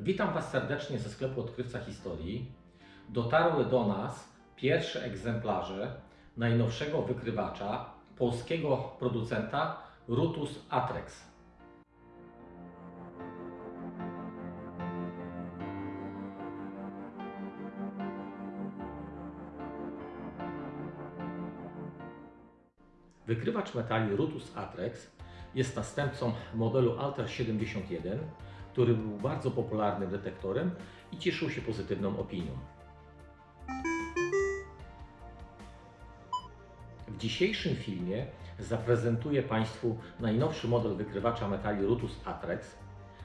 Witam Was serdecznie ze sklepu Odkrywca Historii. Dotarły do nas pierwsze egzemplarze najnowszego wykrywacza polskiego producenta Rutus Atrex. Wykrywacz metali Rutus Atrex jest następcą modelu Alter 71, który był bardzo popularnym detektorem i cieszył się pozytywną opinią. W dzisiejszym filmie zaprezentuję Państwu najnowszy model wykrywacza metali Rutus Atrex.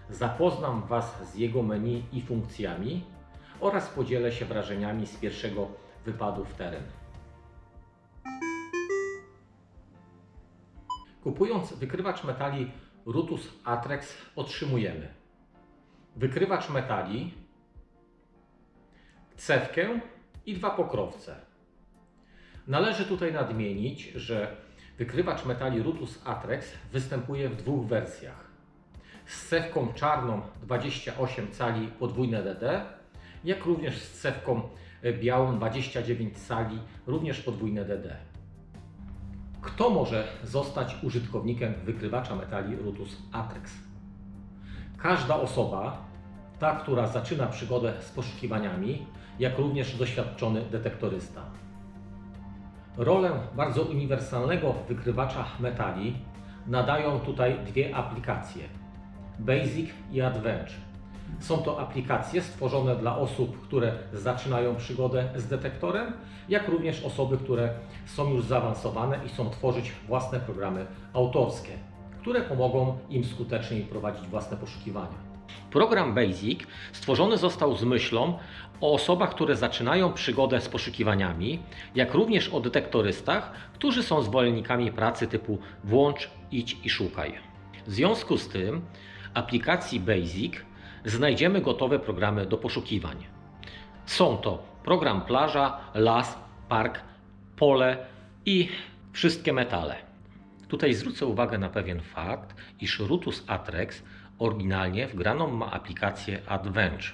Zapoznam Was z jego menu i funkcjami oraz podzielę się wrażeniami z pierwszego wypadu w teren. Kupując wykrywacz metali Rutus Atrex otrzymujemy wykrywacz metali, cewkę i dwa pokrowce. Należy tutaj nadmienić, że wykrywacz metali Rutus Atrex występuje w dwóch wersjach. Z cewką czarną 28 cali podwójne DD, jak również z cewką białą 29 cali również podwójne DD. Kto może zostać użytkownikiem wykrywacza metali Rutus Atrex? Każda osoba, ta, która zaczyna przygodę z poszukiwaniami, jak również doświadczony detektorysta. Rolę bardzo uniwersalnego wykrywacza metali nadają tutaj dwie aplikacje: Basic i Adventure. Są to aplikacje stworzone dla osób, które zaczynają przygodę z detektorem, jak również osoby, które są już zaawansowane i chcą tworzyć własne programy autorskie, które pomogą im skuteczniej prowadzić własne poszukiwania. Program Basic stworzony został z myślą o osobach, które zaczynają przygodę z poszukiwaniami, jak również o detektorystach, którzy są zwolennikami pracy typu włącz, idź i szukaj. W związku z tym aplikacji Basic znajdziemy gotowe programy do poszukiwań. Są to program plaża, las, park, pole i wszystkie metale. Tutaj zwrócę uwagę na pewien fakt, iż Rutus Atrex oryginalnie wgraną ma aplikację Adventure.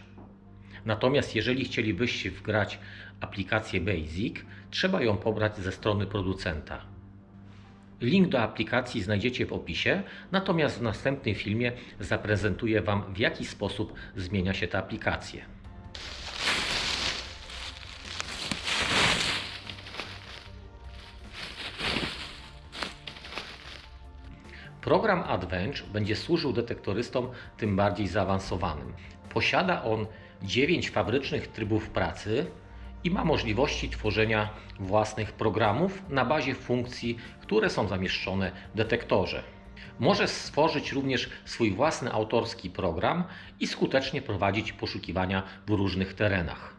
Natomiast jeżeli chcielibyście wgrać aplikację Basic, trzeba ją pobrać ze strony producenta. Link do aplikacji znajdziecie w opisie, natomiast w następnym filmie zaprezentuję Wam w jaki sposób zmienia się ta aplikacja. Program Adventure będzie służył detektorystom tym bardziej zaawansowanym. Posiada on 9 fabrycznych trybów pracy i ma możliwości tworzenia własnych programów na bazie funkcji, które są zamieszczone w detektorze. Może stworzyć również swój własny autorski program i skutecznie prowadzić poszukiwania w różnych terenach.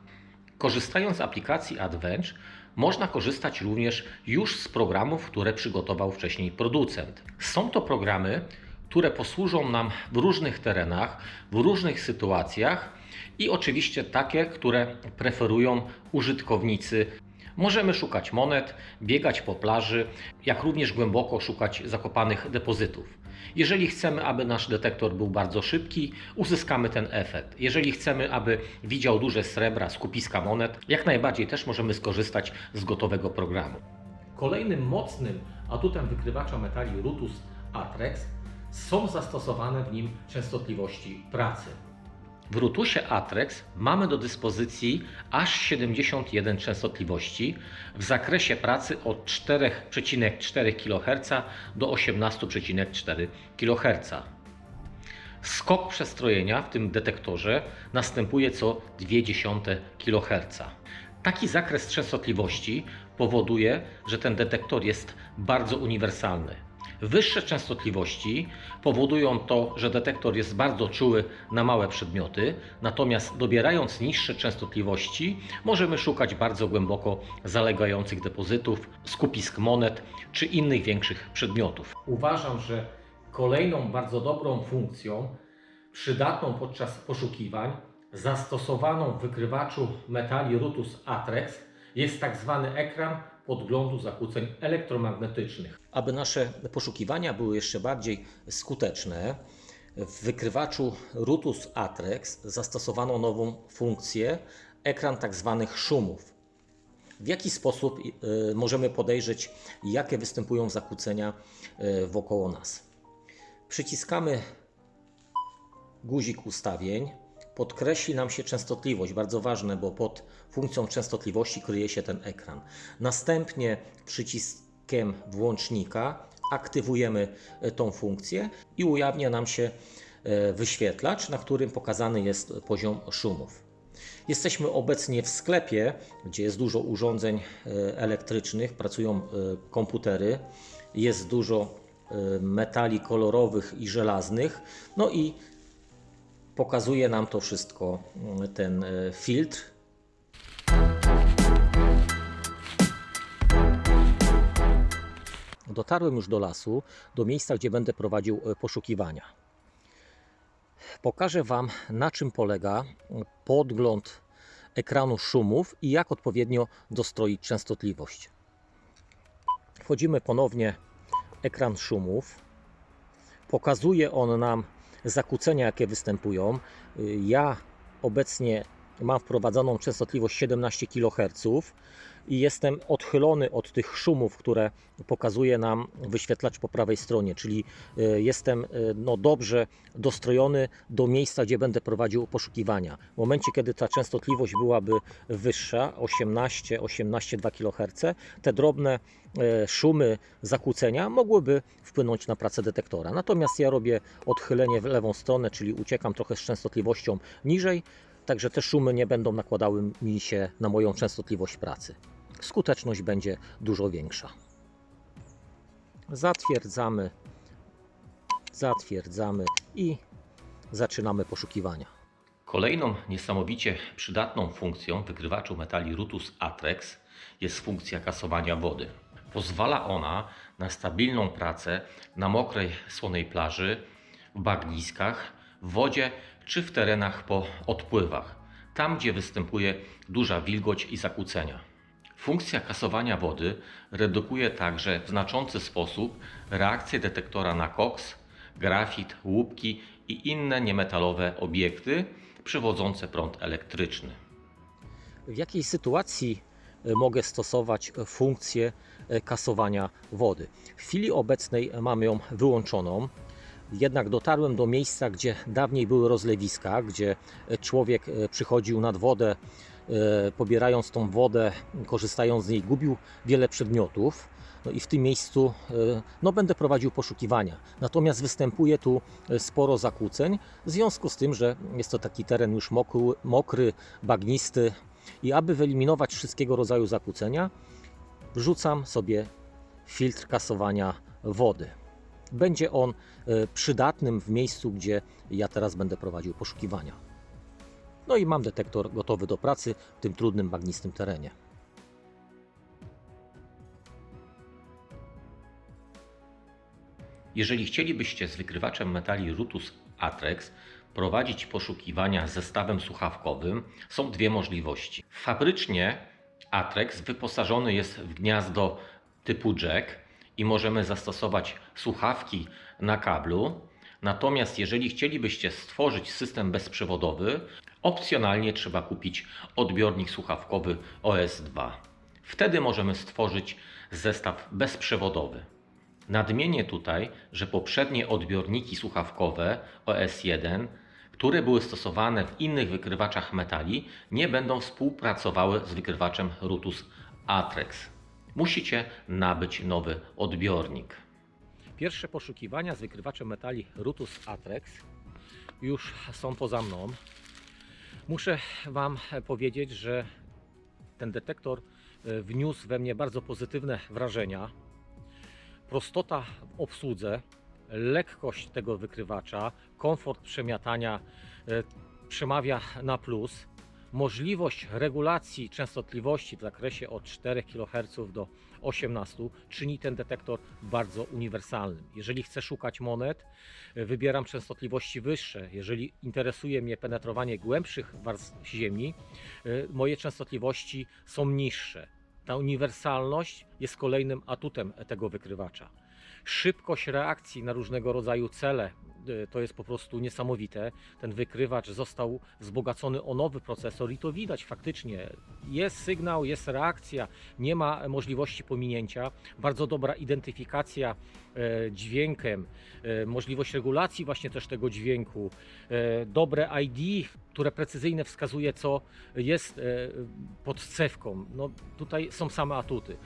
Korzystając z aplikacji Adventure, można korzystać również już z programów, które przygotował wcześniej producent. Są to programy, które posłużą nam w różnych terenach, w różnych sytuacjach i oczywiście takie, które preferują użytkownicy. Możemy szukać monet, biegać po plaży, jak również głęboko szukać zakopanych depozytów. Jeżeli chcemy, aby nasz detektor był bardzo szybki, uzyskamy ten efekt. Jeżeli chcemy, aby widział duże srebra, skupiska monet, jak najbardziej też możemy skorzystać z gotowego programu. Kolejnym mocnym atutem wykrywacza metali Rutus Atrex są zastosowane w nim częstotliwości pracy. W Rutusie Atrex mamy do dyspozycji aż 71 częstotliwości w zakresie pracy od 4,4 kHz do 18,4 kHz. Skok przestrojenia w tym detektorze następuje co 0,2 kHz. Taki zakres częstotliwości powoduje, że ten detektor jest bardzo uniwersalny. Wyższe częstotliwości powodują to, że detektor jest bardzo czuły na małe przedmioty, natomiast dobierając niższe częstotliwości możemy szukać bardzo głęboko zalegających depozytów, skupisk monet czy innych większych przedmiotów. Uważam, że kolejną bardzo dobrą funkcją, przydatną podczas poszukiwań, zastosowaną w wykrywaczu metali Rutus Atrex jest tak zwany ekran podglądu zakłóceń elektromagnetycznych. Aby nasze poszukiwania były jeszcze bardziej skuteczne, W wykrywaczu Rutus Atrex zastosowano nową funkcję ekran tzw. szumów. W jaki sposób y, możemy podejrzeć, jakie występują zakłócenia y, wokoło nas? Przyciskamy guzik ustawień. Podkreśli nam się częstotliwość, bardzo ważne, bo pod funkcją częstotliwości kryje się ten ekran. Następnie przyciskiem włącznika aktywujemy e, tą funkcję i ujawnia nam się e, wyświetlacz, na którym pokazany jest poziom szumów. Jesteśmy obecnie w sklepie, gdzie jest dużo urządzeń e, elektrycznych, pracują komputery, jest dużo metali kolorowych i żelaznych, no i pokazuje nam to wszystko mm, ten filtr. Dotarłem już do lasu, do miejsca, gdzie będę prowadził e, poszukiwania. Pokażę Wam, na czym polega podgląd ekranu szumów i jak odpowiednio dostroić częstotliwość. Wchodzimy ponownie ekran szumów. Pokazuje on nam zakłócenia, jakie występują. Ja obecnie mam wprowadzoną częstotliwość 17 kHz i jestem odchylony od tych szumów, które pokazuje nam wyświetlacz po prawej stronie, czyli e, jestem e, no, dobrze dostrojony do miejsca, gdzie będę prowadził poszukiwania. W momencie, kiedy ta częstotliwość byłaby wyższa, 18, 18,2 kHz, te drobne e, szumy zakłócenia mogłyby wpłynąć na pracę detektora. Natomiast ja robię odchylenie w lewą stronę, czyli uciekam trochę z częstotliwością niżej, Także te szumy nie będą nakładały mi się na moją częstotliwość pracy. Skuteczność będzie dużo większa. Zatwierdzamy, zatwierdzamy i zaczynamy poszukiwania. Kolejną niesamowicie przydatną funkcją wykrywaczu metali Rutus Atrex jest funkcja kasowania wody. Pozwala ona na stabilną pracę na mokrej, słonej plaży, w bagniskach, w wodzie czy w terenach po odpływach, tam gdzie występuje duża wilgoć i zakłócenia. Funkcja kasowania wody redukuje także w znaczący sposób reakcję detektora na koks, grafit, łupki i inne niemetalowe obiekty przywodzące prąd elektryczny. W jakiej sytuacji e, mogę stosować funkcję e, kasowania wody? W chwili obecnej mam ją wyłączoną. Jednak dotarłem do miejsca, gdzie dawniej były rozlewiska, gdzie człowiek e, przychodził nad wodę, e, pobierając tą wodę, korzystając z niej, gubił wiele przedmiotów. No i w tym miejscu e, no, będę prowadził poszukiwania. Natomiast występuje tu sporo zakłóceń, w związku z tym, że jest to taki teren już mokry, mokry bagnisty i aby wyeliminować wszystkiego rodzaju zakłócenia, wrzucam sobie filtr kasowania wody. Będzie on e, przydatnym w miejscu, gdzie ja teraz będę prowadził poszukiwania. No i mam detektor gotowy do pracy w tym trudnym, bagnistym terenie. Jeżeli chcielibyście z wykrywaczem metali Rutus Atrex prowadzić poszukiwania z zestawem słuchawkowym, są dwie możliwości. Fabrycznie Atrex wyposażony jest w gniazdo typu jack, i możemy zastosować słuchawki na kablu. Natomiast jeżeli chcielibyście stworzyć system bezprzewodowy, opcjonalnie trzeba kupić odbiornik słuchawkowy OS2. Wtedy możemy stworzyć zestaw bezprzewodowy. Nadmienię tutaj, że poprzednie odbiorniki słuchawkowe OS1, które były stosowane w innych wykrywaczach metali, nie będą współpracowały z wykrywaczem Rutus Atrex musicie nabyć nowy odbiornik. Pierwsze poszukiwania z wykrywaczem metali Rutus Atrex już są poza mną. Muszę Wam powiedzieć, że ten detektor e, wniósł we mnie bardzo pozytywne wrażenia. Prostota w obsłudze, lekkość tego wykrywacza, komfort przemiatania e, przemawia na plus możliwość regulacji częstotliwości w zakresie od 4 kHz do 18 czyni ten detektor bardzo uniwersalnym. Jeżeli chcę szukać monet, wybieram częstotliwości wyższe. Jeżeli interesuje mnie penetrowanie głębszych warstw ziemi, y, moje częstotliwości są niższe. Ta uniwersalność jest kolejnym atutem tego wykrywacza. Szybkość reakcji na różnego rodzaju cele, y, to jest po prostu niesamowite. Ten wykrywacz został wzbogacony o nowy procesor i to widać faktycznie. Jest sygnał, jest reakcja, nie ma możliwości pominięcia. Bardzo dobra identyfikacja e, dźwiękiem, e, możliwość regulacji właśnie też tego dźwięku, e, dobre ID, które precyzyjnie wskazuje, co jest e, pod cewką. No, tutaj są same atuty.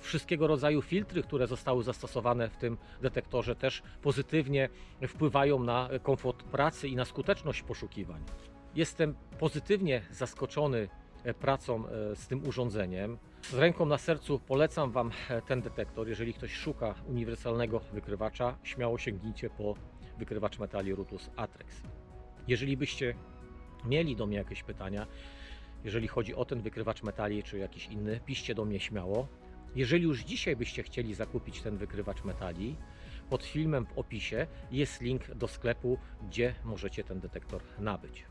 Wszystkiego rodzaju filtry, które zostały zastosowane w tym detektorze, też pozytywnie wpływają na komfort pracy i na skuteczność poszukiwań. Jestem pozytywnie zaskoczony e, pracą e, z tym urządzeniem. Z ręką na sercu polecam Wam e, ten detektor. Jeżeli ktoś szuka uniwersalnego wykrywacza, śmiało sięgnijcie po wykrywacz metali Rutus Atrex. Jeżeli byście mieli do mnie jakieś pytania, jeżeli chodzi o ten wykrywacz metali czy jakiś inny, piszcie do mnie śmiało. Jeżeli już dzisiaj byście chcieli zakupić ten wykrywacz metali, pod filmem w opisie jest link do sklepu, gdzie możecie ten detektor nabyć.